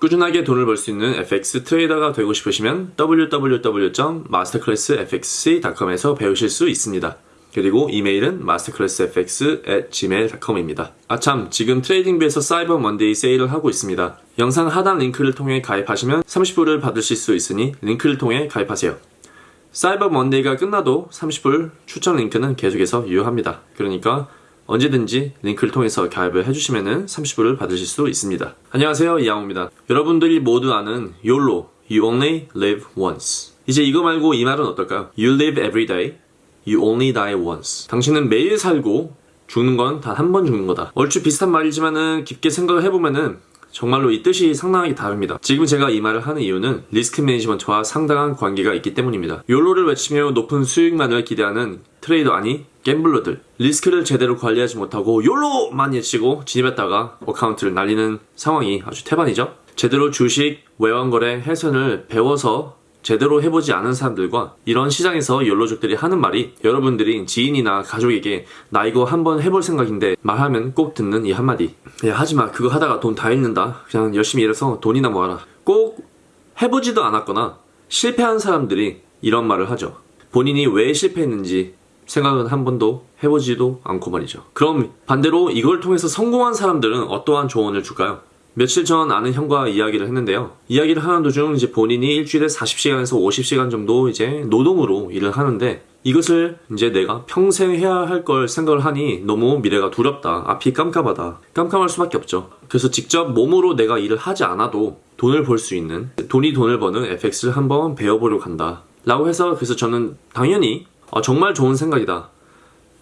꾸준하게 돈을 벌 수 있는 FX trader가 되고 싶으시면 www.masterclassfxc.com에서 배우실 수 있습니다. 그리고 이메일은 masterclassfx@gmail.com입니다. 아참, 지금 TradingView에서 Cyber Monday 세일을 하고 있습니다. 영상 하단 링크를 통해 가입하시면 30불을 받으실 수 있으니 링크를 통해 가입하세요. Cyber Monday가 끝나도 30불 추천 링크는 계속해서 유효합니다. 그러니까 언제든지 링크를 통해서 가입을 해주시면 30불을 받으실 수 있습니다. 안녕하세요 이양호입니다. 여러분들이 모두 아는 YOLO, You Only Live Once 이제 이거 말고 이 말은 어떨까요? You live every day, you only die once 당신은 매일 살고 죽는 건 단 한 번 죽는 거다. 얼추 비슷한 말이지만은 깊게 생각을 해보면은 정말로 이 뜻이 상당하게 다릅니다. 지금 제가 이 말을 하는 이유는 risk management와 상당한 관계가 있기 때문입니다. YOLO를 외치며 높은 수익만을 기대하는 트레이더 아니 gambler들 리스크를 제대로 관리하지 못하고 YOLO만 외치고 진입했다가 account를 날리는 상황이 아주 태반이죠. 제대로 주식, 외환거래, 해선을 배워서 제대로 해보지 않은 사람들과 이런 시장에서 YOLO족들이 하는 말이 여러분들이 지인이나 가족에게 나 이거 한번 해볼 생각인데 말하면 꼭 듣는 이 한마디. 야 하지마. 그거 하다가 돈 다 잃는다. 그냥 열심히 일해서 돈이나 모아라. 꼭 해보지도 않았거나 실패한 사람들이 이런 말을 하죠. 본인이 왜 실패했는지 생각은 한 번도 해보지도 않고 말이죠 그럼 반대로 이걸 통해서 성공한 사람들은 어떠한 조언을 줄까요? 며칠 전 아는 형과 이야기를 했는데요. 이야기를 하는 도중 이제 본인이 일주일에 40시간에서 50시간 정도 이제 노동으로 일을 하는데 이것을 이제 내가 평생 해야 할 걸 생각을 하니 너무 미래가 두렵다. 앞이 깜깜하다. 깜깜할 수밖에 없죠. 그래서 직접 몸으로 내가 일을 하지 않아도 돈을 벌 수 있는 돈이 돈을 버는 FX를 한번 배워보려고 한다. 라고 해서 그래서 저는 당연히 어, 정말 좋은 생각이다.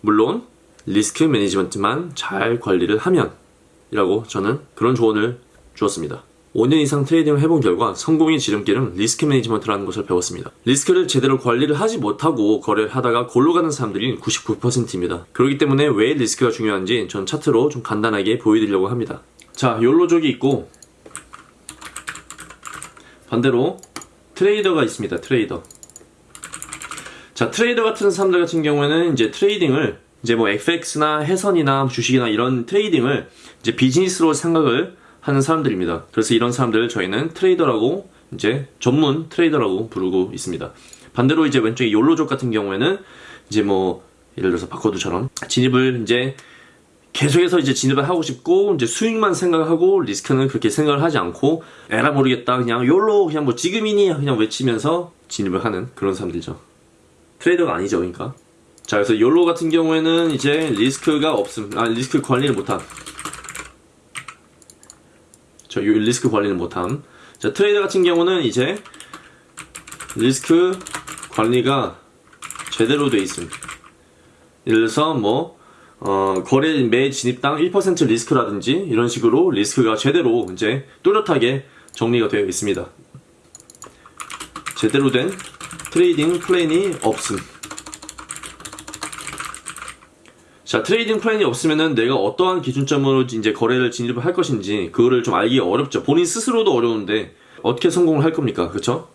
물론 risk management만 잘 관리를 하면 이라고 저는 그런 조언을 주었습니다. 5년 이상 trading을 해본 결과 성공의 지름길은 risk management라는 것을 배웠습니다. 리스크를 제대로 관리를 하지 못하고 거래를 하다가 골로 가는 사람들이 99%입니다. 그렇기 때문에 왜 리스크가 중요한지 전 차트로 좀 간단하게 보여드리려고 합니다. 자, YOLO족이 있고 반대로 trader가 있습니다. 트레이더. 자, 트레이더 같은 사람들 같은 경우에는 이제 trading을 이제 뭐 FX나 해선이나 주식이나 이런 trading을 이제 비즈니스로 생각을 하는 사람들입니다. 그래서 이런 사람들을 저희는 trader라고 이제 전문 trader라고 부르고 있습니다. 반대로 이제 왼쪽에 YOLO족 같은 경우에는 이제 뭐 예를 들어서 바코드처럼 진입을 이제 계속해서 이제 진입을 하고 싶고 이제 수익만 생각하고 리스크는 그렇게 생각을 하지 않고 에라 모르겠다 그냥 YOLO 그냥 뭐 지금이니 그냥 외치면서 진입을 하는 그런 사람들이죠. 트레이더가 아니죠, 그러니까. 자, 그래서 욜로 같은 경우에는 이제 리스크가 없음, 아 리스크 관리를 못함. 저 리스크 관리는 못함. 자, 트레이더 같은 경우는 이제 리스크 관리가 제대로 돼 있음. 예를 들어서 뭐 어, 거래 매 진입당 1% 리스크라든지 이런 식으로 리스크가 제대로 이제 뚜렷하게 정리가 되어 있습니다. 제대로 된 trading plan이 없음. 자 trading plan이 없으면은 내가 어떠한 기준점으로 이제 거래를 진입을 할 것인지 그거를 좀 알기 어렵죠 본인 스스로도 어려운데 어떻게 성공을 할 겁니까 그쵸?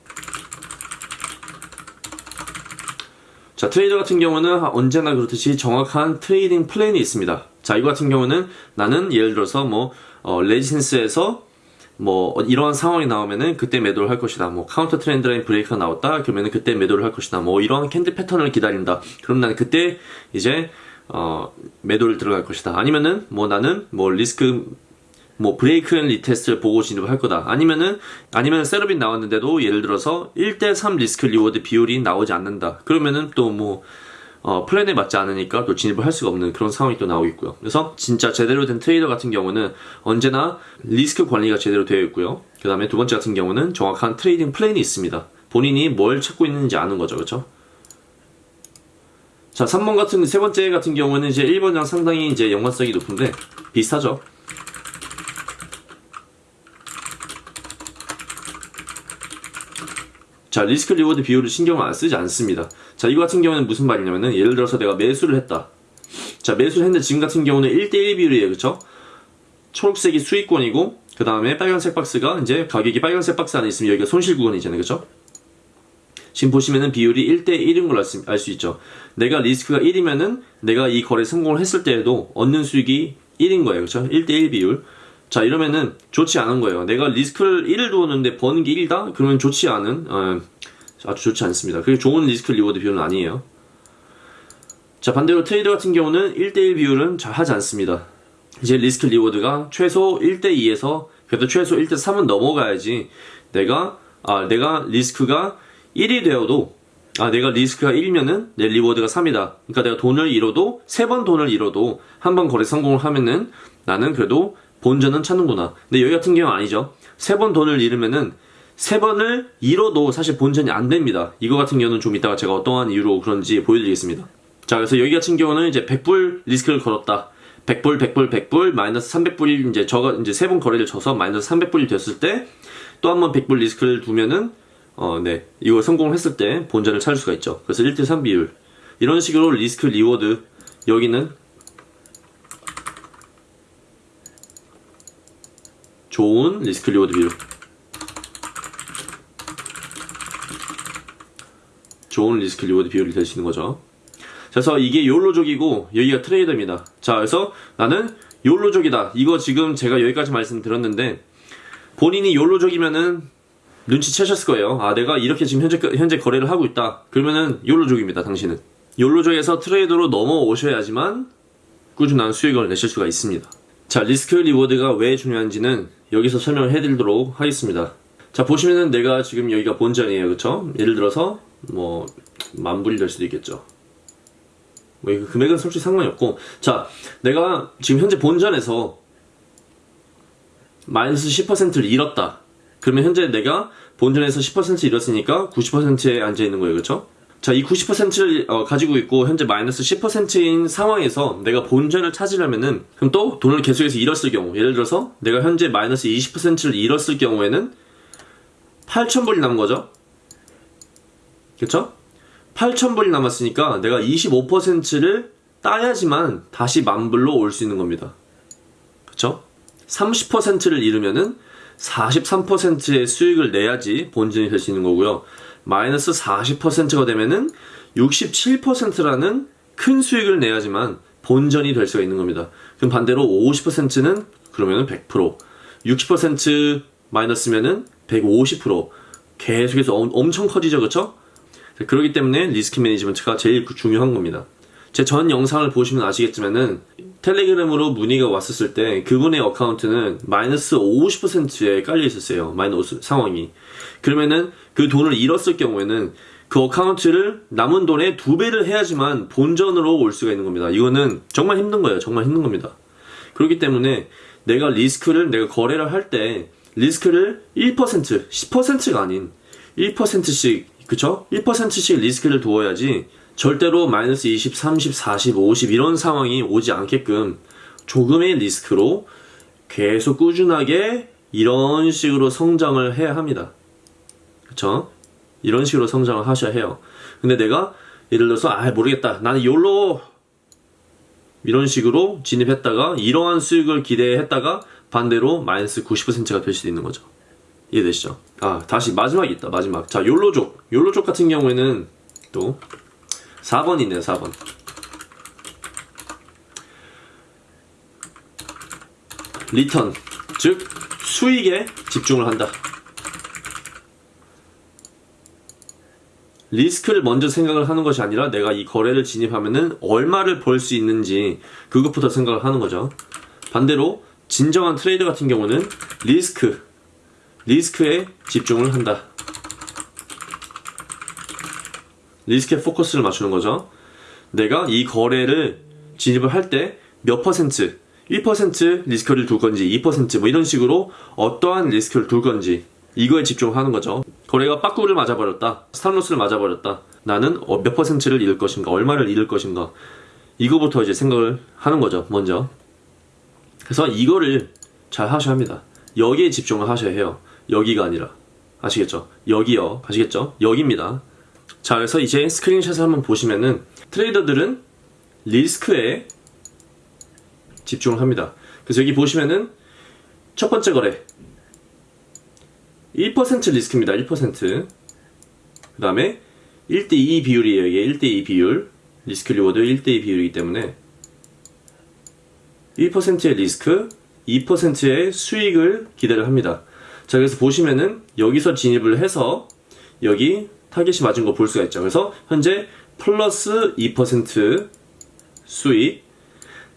자 트레이더 같은 경우는 언제나 그렇듯이 정확한 trading plan이 있습니다 자 이거 같은 경우는 나는 예를 들어서 뭐 어, resistance에서 뭐 이러한 상황이 나오면은 그때 매도를 할 것이다 뭐 counter trend line break가 나왔다 그러면은 그때 매도를 할 것이다 뭐 이러한 candle pattern을 기다린다 그럼 나는 그때 이제 어, 매도를 들어갈 것이다. 아니면은 뭐 나는 뭐 리스크 뭐 break and retest를 보고 진입을 할 거다. 아니면은 아니면 setup이 나왔는데도 예를 들어서 1대3 risk reward 비율이 나오지 않는다. 그러면은 또뭐 어, plan에 맞지 않으니까 또 진입을 할 수가 없는 그런 상황이 또 나오겠고요. 그래서 진짜 제대로 된 트레이더 같은 경우는 언제나 리스크 관리가 제대로 되어 있고요. 그 다음에 두 번째 같은 경우는 정확한 trading plan이 있습니다. 본인이 뭘 찾고 있는지 아는 거죠. 그렇죠? 자, 3번 같은, 세 번째 같은 경우는 이제 1번이랑 상당히 이제 연관성이 높은데, 비슷하죠? 자, risk reward 비율을 신경을 안 쓰지 않습니다. 자, 이거 같은 경우는 무슨 말이냐면은, 예를 들어서 내가 매수를 했다. 자, 매수를 했는데 지금 같은 경우는 1대1 비율이에요. 그쵸? 초록색이 수익권이고, 그 다음에 빨간색 박스가 이제 가격이 빨간색 박스 안에 있으면 여기가 손실 구간이잖아요. 그쵸? 지금 보시면은 비율이 1대1인 걸 알 수 있죠. 내가 리스크가 1이면은 내가 이 거래 성공을 했을 때에도 얻는 수익이 1인 거예요. 그렇죠? 1대1 비율. 자 이러면은 좋지 않은 거예요. 내가 리스크를 1을 두었는데 버는 게 1다? 그러면 좋지 않은 어, 아주 좋지 않습니다. 그게 좋은 risk reward 비율은 아니에요. 자 반대로 트레이더 같은 경우는 1대1 비율은 잘 하지 않습니다. 이제 risk reward가 최소 1대2에서 그래도 최소 1대3은 넘어가야지 내가 아 내가 리스크가 1이 되어도 아 내가 리스크가 1이면은 내 reward가 3이다. 그러니까 내가 돈을 잃어도 세 번 돈을 잃어도 한 번 거래 성공을 하면은 나는 그래도 본전은 찾는구나. 근데 여기 같은 경우 는 아니죠. 세 번 돈을 잃으면은 세 번을 잃어도 사실 본전이 안 됩니다. 이거 같은 경우는 좀 이따가 제가 어떠한 이유로 그런지 보여드리겠습니다. 자, 그래서 여기 같은 경우는 이제 100불 리스크를 걸었다. 100불, 100불, 100불, 마이너스 300불이 이제 저가 이제 세 번 거래를 쳐서 마이너스 300불이 됐을 때 또 한 번 100불 리스크를 두면은 어, 네. 이거 성공을 했을 때 본전을 찾을 수가 있죠. 그래서 1대3 비율. 이런 식으로 risk reward 여기는 좋은 risk reward 비율. 좋은 risk reward 비율이 될 수 있는 거죠. 그래서 이게 욜로족이고 여기가 트레이더입니다. 자, 그래서 나는 욜로족이다. 이거 지금 제가 여기까지 말씀드렸는데 본인이 욜로족이면은 눈치채셨을 거예요. 아, 내가 이렇게 지금 현재 현재 거래를 하고 있다. 그러면은 욜로족입니다. 당신은 욜로족에서 트레이더로 넘어오셔야지만 꾸준한 수익을 내실 수가 있습니다. 자, risk reward가 왜 중요한지는 여기서 설명을 해드리도록 하겠습니다. 자, 보시면은 내가 지금 여기가 본전이에요. 그쵸? 예를 들어서 뭐 만불이 될 수도 있겠죠. 뭐 금액은 솔직히 상관이 없고 자 내가 지금 현재 본전에서 마이너스 10%를 잃었다 그러면 현재 내가 본전에서 10% 잃었으니까 90%에 앉아 있는 거예요 그렇죠? 자 이 90%를 어, 가지고 있고 현재 마이너스 10%인 상황에서 내가 본전을 찾으려면은 그럼 또 돈을 계속해서 잃었을 경우 예를 들어서 내가 현재 마이너스 20%를 잃었을 경우에는 8,000불이 남은 거죠 그렇죠? 8,000불이 남았으니까 내가 25%를 따야지만 다시 만불로 올 수 있는 겁니다. 그쵸? 30%를 잃으면은 43%의 수익을 내야지 본전이 될 수 있는 거고요. 마이너스 40%가 되면은 67%라는 큰 수익을 내야지만 본전이 될 수가 있는 겁니다. 그럼 반대로 50%는 그러면은 100%, 60% 마이너스면은 150% 계속해서 엄청 커지죠, 그쵸? 그렇기 때문에 risk management가 제일 중요한 겁니다. 제 전 영상을 보시면 아시겠지만은 텔레그램으로 문의가 왔었을 때 그분의 account는 마이너스 50%에 깔려 있었어요. 마이너스 상황이. 그러면은 그 돈을 잃었을 경우에는 그 account를 남은 돈의 두 배를 해야지만 본전으로 올 수가 있는 겁니다. 이거는 정말 힘든 거예요. 정말 힘든 겁니다. 그렇기 때문에 내가 리스크를 내가 거래를 할 때 리스크를 1% 10%가 아닌 1%씩 그쵸? 1%씩 리스크를 두어야지 절대로 마이너스 20, 30, 40, 50 이런 상황이 오지 않게끔 조금의 리스크로 계속 꾸준하게 이런 식으로 성장을 해야 합니다. 그쵸? 이런 식으로 성장을 하셔야 해요. 근데 내가 예를 들어서 아 모르겠다 나는 욜로 이런 식으로 진입했다가 이러한 수익을 기대했다가 반대로 마이너스 90%가 될 수도 있는 거죠. 이해되시죠? 아 다시 마지막이 있다 마지막 자 욜로족 욜로족 같은 경우에는 또 4번 있네요 4번. Return. 즉 수익에 집중을 한다. 리스크를 먼저 생각을 하는 것이 아니라 내가 이 거래를 진입하면은 얼마를 벌 수 있는지 그것부터 생각을 하는 거죠. 반대로 진정한 트레이더 같은 경우는 리스크 리스크에 집중을 한다. 리스크에 포커스를 맞추는 거죠. 내가 이 거래를 진입을 할 때 몇 퍼센트, 1% 리스크를 둘 건지, 2%뭐 이런 식으로 어떠한 리스크를 둘 건지 이거에 집중하는 거죠. 거래가 빠꾸를 맞아버렸다. stop loss를 맞아버렸다. 나는 어, 몇 퍼센트를 잃을 것인가, 얼마를 잃을 것인가. 이거부터 이제 생각을 하는 거죠, 먼저. 그래서 이거를 잘 하셔야 합니다. 여기에 집중을 하셔야 해요. 여기가 아니라 아시겠죠? 여기요 아시겠죠? 여기입니다 자 그래서 이제 스크린샷을 한번 보시면은 트레이더들은 리스크에 집중을 합니다. 그래서 여기 보시면은 첫 번째 거래. 1% 리스크입니다. 1%그 다음에 1대2 비율이에요 이게 1대2 비율. risk reward 1대2 비율이기 때문에 1%의 리스크 2%의 수익을 기대를 합니다. 자, 그래서 보시면은 여기서 진입을 해서 여기 타겟이 맞은 거 볼 수가 있죠. 그래서 현재 플러스 2% 수익.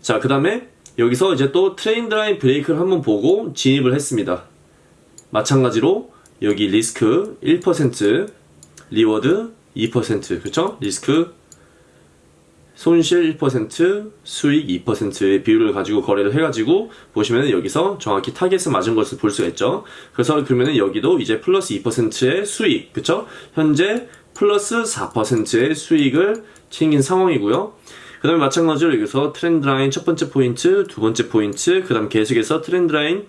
자, 그 다음에 여기서 이제 또 trend line break를 한번 보고 진입을 했습니다. 마찬가지로 여기 리스크 1%, reward 2%, 그쵸? 리스크 손실 1%, 수익 2%의 비율을 가지고 거래를 해가지고 보시면 여기서 정확히 타겟을 맞은 것을 볼 수가 있죠. 그래서 그러면 여기도 이제 플러스 2%의 수익, 그쵸? 현재 플러스 4%의 수익을 챙긴 상황이고요. 그 다음에 마찬가지로 여기서 trend line 첫 번째 포인트, 두 번째 포인트, 그 다음 계속해서 trend line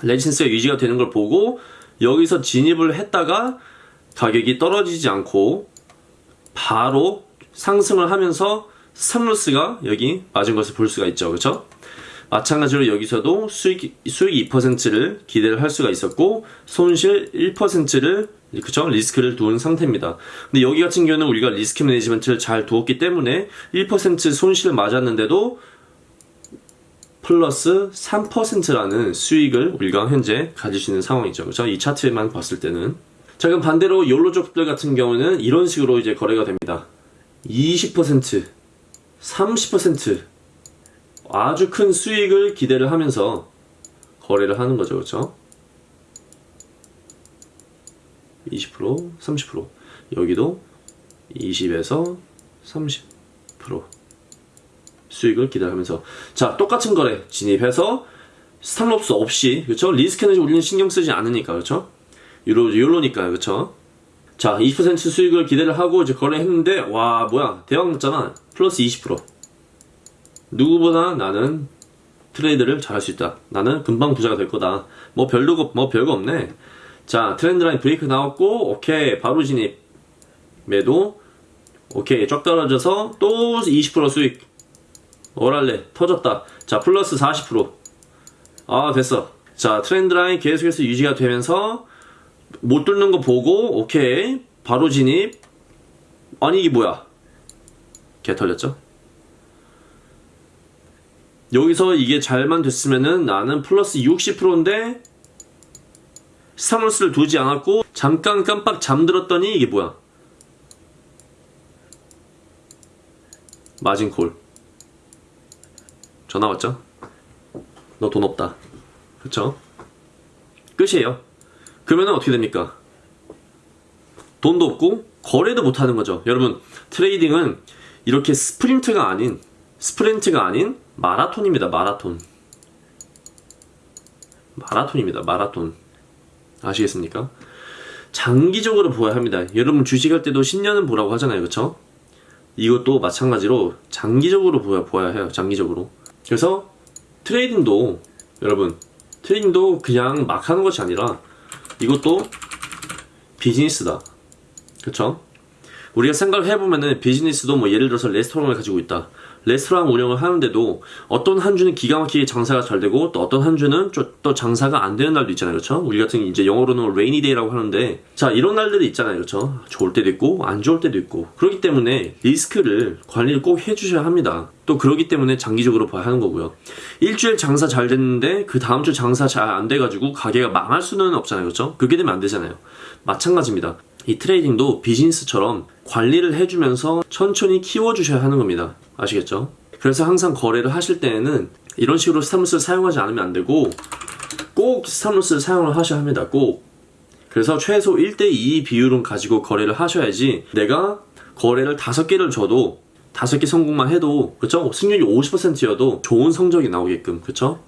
resistance가 유지가 되는 걸 보고 여기서 진입을 했다가 가격이 떨어지지 않고 바로 상승을 하면서 stop loss가 여기 맞은 것을 볼 수가 있죠. 그렇죠? 마찬가지로 여기서도 수익 수익 2%를 기대를 할 수가 있었고 손실 1%를 그쵸 리스크를 두은 상태입니다. 근데 여기 같은 경우는 우리가 리스크 매니지먼트를 잘 두었기 때문에 1% 손실을 맞았는데도 플러스 3%라는 수익을 우리가 현재 가질 수 있는 상황이죠. 그렇죠? 이 차트만 봤을 때는. 자, 그럼 반대로 욜로족들 같은 경우는 이런 식으로 이제 거래가 됩니다. 20%, 30% 아주 큰 수익을 기대를 하면서 거래를 하는 거죠. 그렇죠? 20%, 30% 여기도 20에서 30% 수익을 기대하면서. 자 똑같은 거래 진입해서 스탑로스 없이 그렇죠? 리스크는 우리는 신경 쓰지 않으니까 그렇죠? 유로 유로니까 그렇죠 자 20% 수익을 기대를 하고 이제 거래했는데 와 뭐야. 대박 났잖아. 플러스 20% 누구보다 나는 트레이드를 잘할 수 있다. 나는 금방 부자가 될 거다. 뭐 별거 뭐 별거 없네. 자 trend line break 나왔고 오케이. 바로 진입 매도 오케이. 쫙 떨어져서 또 20% 수익. 오랄레 터졌다. 자 플러스 40%아 됐어. 자 trend line 계속해서 유지가 되면서 못 뚫는 거 보고 오케이 바로 진입 아니 이게 뭐야 개 털렸죠 여기서 이게 잘만 됐으면은 나는 플러스 60%인데 stop loss를 두지 않았고 잠깐 깜빡 잠들었더니 이게 뭐야 마진콜 전화 왔죠? 너 돈 없다. 그쵸? 끝이에요. 그러면 어떻게 됩니까? 돈도 없고 거래도 못 하는 거죠. 여러분, trading은 이렇게 스프린트가 아닌 스프린트가 아닌 마라톤입니다. 마라톤. 마라톤입니다. 마라톤. 아시겠습니까? 장기적으로 보아야 합니다. 여러분 주식할 때도 10년은 보라고 하잖아요. 그쵸? 이것도 마찬가지로 장기적으로 보아, 보아야 해요. 장기적으로. 그래서 trading도 여러분 trading도 그냥 막 하는 것이 아니라 이것도 비즈니스다. 그쵸? 우리가 생각을 해보면은 비즈니스도 뭐 예를 들어서 레스토랑을 가지고 있다. 레스토랑 운영을 하는데도 어떤 한 주는 기가 막히게 장사가 잘 되고 또 어떤 한 주는 또 장사가 안 되는 날도 있잖아요. 그렇죠? 우리 같은 이제 영어로는 rainy day라고 하는데 자, 이런 날들이 있잖아요. 그렇죠? 좋을 때도 있고 안 좋을 때도 있고. 그렇기 때문에 리스크를 관리를 꼭 해 주셔야 합니다. 또 그러기 때문에 장기적으로 봐야 하는 거고요. 일주일 장사 잘 됐는데 그 다음 주 장사 잘 안 돼가지고 가게가 망할 수는 없잖아요. 그렇죠? 그렇게 되면 안 되잖아요. 마찬가지입니다. 이 trading도 비즈니스처럼 관리를 해주면서 천천히 키워주셔야 하는 겁니다. 아시겠죠? 그래서 항상 거래를 하실 때에는 이런 식으로 stop loss를 사용하지 않으면 안 되고 꼭 stop loss를 사용을 하셔야 합니다. 꼭. 그래서 최소 1대2 비율은 가지고 거래를 하셔야지 내가 거래를 5개를 져도 5개 성공만 해도 그쵸? 승률이 50%여도 좋은 성적이 나오게끔 그쵸?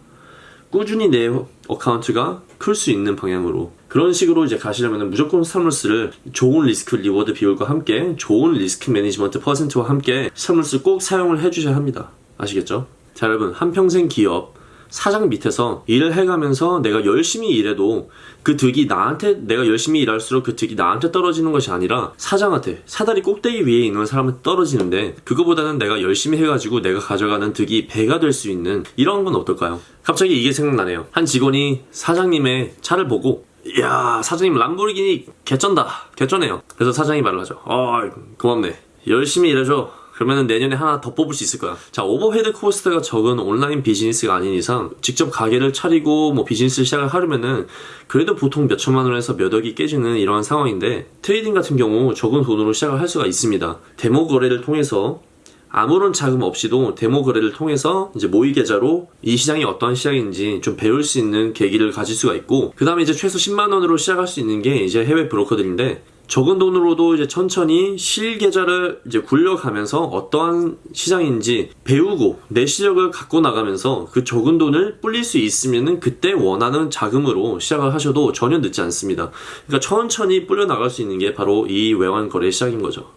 꾸준히 내 account가 클 수 있는 방향으로 그런 식으로 이제 가시려면 무조건 stop loss를 좋은 risk reward 비율과 함께 좋은 risk management 퍼센트와 함께 stop loss 꼭 사용을 해주셔야 합니다. 아시겠죠? 자 여러분 한평생 기업 사장 밑에서 일을 해가면서 내가 열심히 일해도 그 득이 나한테 내가 열심히 일할수록 그 득이 나한테 떨어지는 것이 아니라 사장한테 사다리 꼭대기 위에 있는 사람한테 떨어지는데 그거보다는 내가 열심히 해가지고 내가 가져가는 득이 배가 될 수 있는 이런 건 어떨까요? 갑자기 이게 생각나네요. 한 직원이 사장님의 차를 보고 이야 사장님 람보르기니 개쩐다 개쩌네요. 그래서 사장이 말을 하죠. 어 고맙네 열심히 일해줘 그러면 내년에 하나 더 뽑을 수 있을 거야. 자, overhead cost가 적은 온라인 비즈니스가 아닌 이상 직접 가게를 차리고 뭐 비즈니스를 시작을 하려면은 그래도 보통 몇 천만 원에서 몇 억이 깨지는 이러한 상황인데 trading 같은 경우 적은 돈으로 시작을 할 수가 있습니다. 데모 거래를 통해서 아무런 자금 없이도 데모 거래를 통해서 이제 모의 계좌로 이 시장이 어떠한 시장인지 좀 배울 수 있는 계기를 가질 수가 있고 그 다음에 이제 최소 10만 원으로 시작할 수 있는 게 이제 해외 브로커들인데 적은 돈으로도 이제 천천히 실 계좌를 이제 굴려가면서 어떠한 시장인지 배우고 내 실력을 갖고 나가면서 그 적은 돈을 불릴 수 있으면은 그때 원하는 자금으로 시작을 하셔도 전혀 늦지 않습니다. 그러니까 천천히 불려 나갈 수 있는 게 바로 이 외환 거래 시작인 거죠.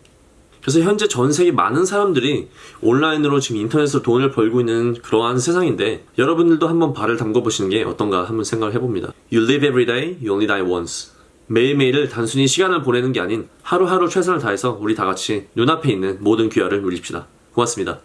그래서 현재 전 세계 많은 사람들이 온라인으로 지금 인터넷으로 돈을 벌고 있는 그러한 세상인데 여러분들도 한번 발을 담궈 보시는 게 어떤가 한번 생각을 해봅니다. You live every day, you only die once. 매일매일을 단순히 시간을 보내는 게 아닌 하루하루 최선을 다해서 우리 다 같이 눈앞에 있는 모든 귀화를 누립시다. 고맙습니다.